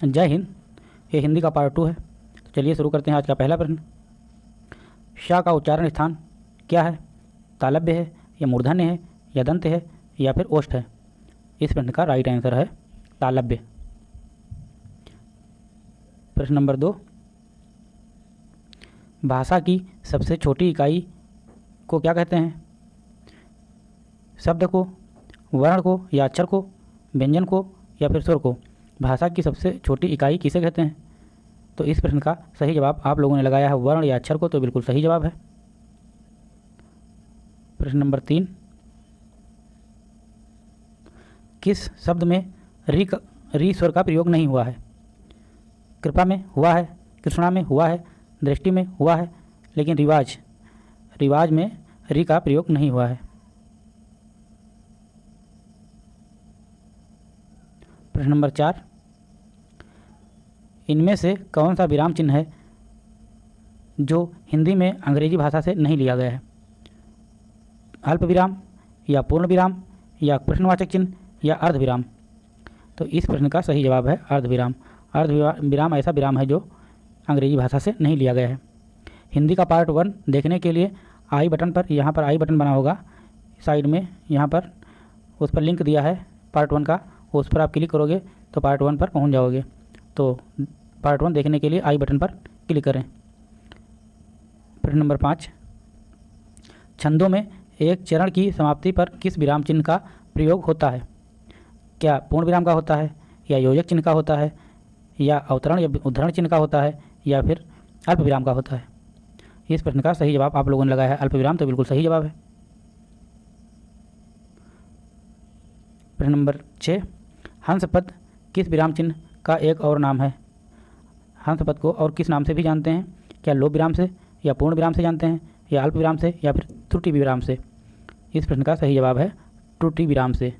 जय हिंद। ये हिंदी का पार्ट टू है। तो चलिए शुरू करते हैं आज का पहला प्रश्न। शाह का उच्चारण स्थान क्या है? तालब्य है या मूर्धन्य है या दंत है या फिर ओष्ठ है? इस प्रश्न का राइट आंसर है तालब्य प्रश्न नंबर दो। भाषा की सबसे छोटी इकाई को क्या कहते हैं? शब्द को, वर्ण को या अक्षर को, व्यंजन को या फिर स्वर को? भाषा की सबसे छोटी इकाई किसे कहते हैं? तो इस प्रश्न का सही जवाब आप लोगों ने लगाया है वर्ण या अक्षर को तो बिल्कुल सही जवाब है। प्रश्न नंबर तीन। किस शब्द में री री स्वर का प्रयोग नहीं हुआ है? कृपा में हुआ है, कृष्णा में हुआ है, दृष्टि में हुआ है, लेकिन रिवाज रिवाज में री का प्रयोग नहीं हुआ है। प्रश्न नंबर चार। इनमें से कौन सा विराम चिन्ह है, जो हिंदी में अंग्रेज़ी भाषा से नहीं लिया गया है? अल्प विराम, या पूर्ण विराम, या प्रश्नवाचक चिन्ह, या अर्ध विराम? तो इस प्रश्न का सही जवाब है अर्ध विराम। अर्ध विराम ऐसा विराम है जो अंग्रेज़ी भाषा से नहीं लिया गया है। हिंदी का पार्ट वन देखने के लिए आई बटन पर, यहाँ पर आई बटन बना होगा। साइड में यहाँ पर, उस पर लिंक दिया है पार्ट वन का, उस पर आप क्लिक करोगे तो पार्ट वन पर पहुँच जाओगे। तो पार्ट वन देखने के लिए आई बटन पर क्लिक करें। प्रश्न नंबर पाँच। छंदों में एक चरण की समाप्ति पर किस विराम चिन्ह का प्रयोग होता है? क्या पूर्ण विराम का होता है? या योजक चिन्ह का होता है? या अवतरण या उद्धरण चिन्ह का होता है? या फिर अल्प विराम का होता है? इस प्रश्न का सही जवाब आप लोगों ने लगाया है। अल्प विराम तो बिल्कुल सही जवाब है। प्रश्न नंबर छः। हंस पद किस विराम चिन्ह का एक और नाम है? हंस पद को और किस नाम से भी जानते हैं? क्या लोभ विराम से, या पूर्ण विराम से जानते हैं, या अल्प विराम से, या फिर त्रुटि विराम से? इस प्रश्न का सही जवाब है त्रुटि विराम से।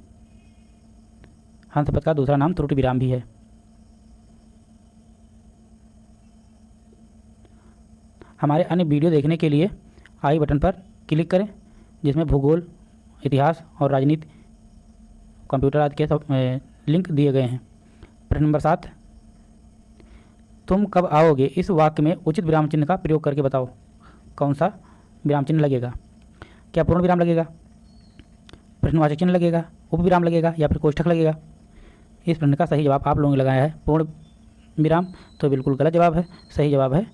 हंस पद का दूसरा नाम त्रुटि विराम भी है। हमारे अन्य वीडियो देखने के लिए आई बटन पर क्लिक करें, जिसमें भूगोल, इतिहास और राजनीति, कंप्यूटर आदि के सब लिंक दिए गए हैं। प्रश्न नंबर सात तुम कब आओगे? इस वाक्य में उचित विराम चिन्ह का प्रयोग करके बताओ। कौन सा विराम चिन्ह लगेगा? क्या पूर्ण विराम लगेगा? प्रश्नवाचक चिन्ह लगेगा? उप विराम लगेगा या फिर कोष्ठक लगेगा? इस प्रश्न का सही जवाब आप लोगों ने लगाया है। पूर्ण विराम तो बिल्कुल गलत जवाब है। सही जवाब है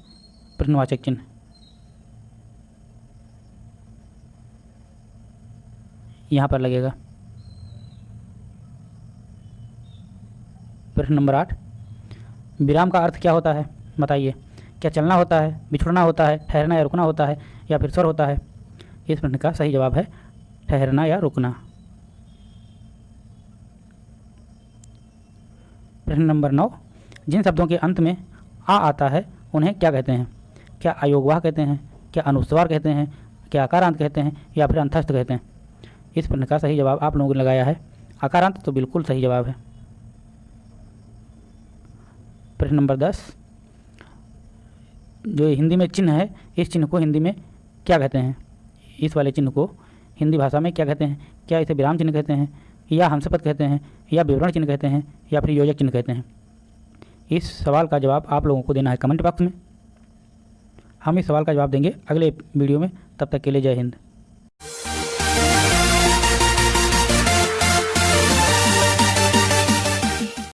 प्रश्नवाचक चिन्ह। यहाँ पर लगेगा। प्रश्न नंबर आठ। विराम का अर्थ क्या होता है? बताइए। क्या चलना होता है? बिछुड़ना होता है? ठहरना या रुकना होता है? या फिर स्वर होता है? इस प्रश्न का सही जवाब है, ठहरना या रुकना। प्रश्न नंबर नौ। जिन शब्दों के अंत में आ आता है, उन्हें क्या कहते हैं? क्या अयोगवाह कहते हैं? क्या अनुस्वार कहते हैं? क्या आकारांत कहते हैं? या फिर अंतस्थ कहते हैं? इस प्रश्न का सही जवाब आप लोगों ने लगाया है। आकारांत तो बिल्कुल सही जवाब है। प्रश्न नंबर दस। जो हिंदी में चिन्ह है, इस चिन्ह को हिंदी में क्या कहते हैं? इस वाले चिन्ह को हिंदी भाषा में क्या कहते हैं? क्या इसे विराम चिन्ह कहते हैं? या हंसपद कहते हैं? या विवरण चिन्ह कहते हैं? या फिर योजक चिन्ह कहते हैं? इस सवाल का जवाब आप लोगों को देना है कमेंट बॉक्स में। हम इस सवाल का जवाब देंगे अगले वीडियो में। तब तक के लिए जय हिंद।